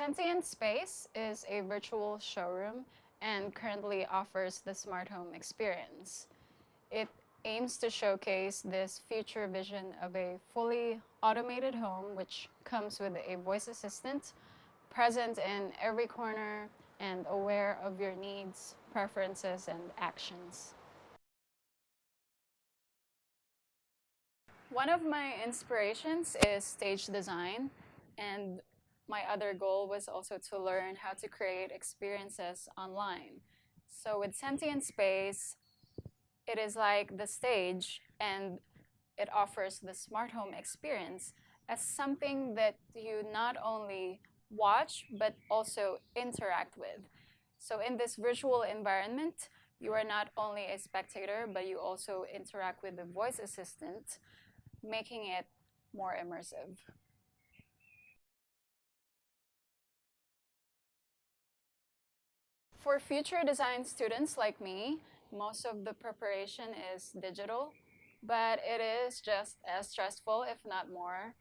Sentient Space is a virtual showroom and currently offers the smart home experience. It aims to showcase this future vision of a fully automated home which comes with a voice assistant present in every corner and aware of your needs, preferences, and actions. One of my inspirations is stage design and my other goal was also to learn how to create experiences online. So with Sentient Space, it is like the stage and it offers the smart home experience as something that you not only watch but also interact with. So in this virtual environment, you are not only a spectator, but you also interact with the voice assistant, making it more immersive. For future design students like me, most of the preparation is digital, but it is just as stressful, if not more.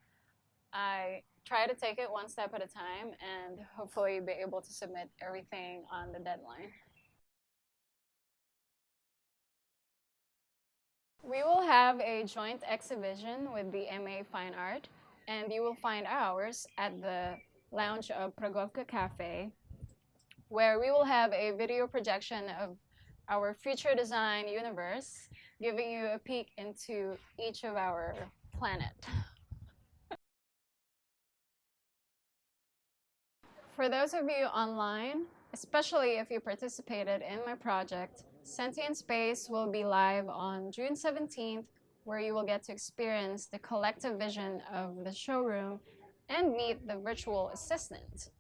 I try to take it one step at a time and hopefully be able to submit everything on the deadline. We will have a joint exhibition with the MA Fine Art, and you will find ours at the lounge of Pragovka Cafe where we will have a video projection of our future design universe, giving you a peek into each of our planet. For those of you online, especially if you participated in my project, Sentient Space will be live on June 17th, where you will get to experience the collective vision of the showroom and meet the virtual assistant.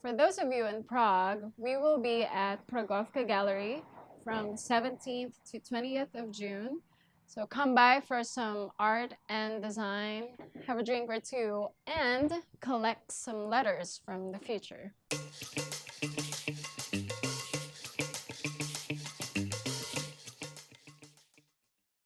For those of you in Prague, we will be at Pragovka Gallery from 17th to 20th of June. So come by for some art and design, have a drink or two, and collect some letters from the future.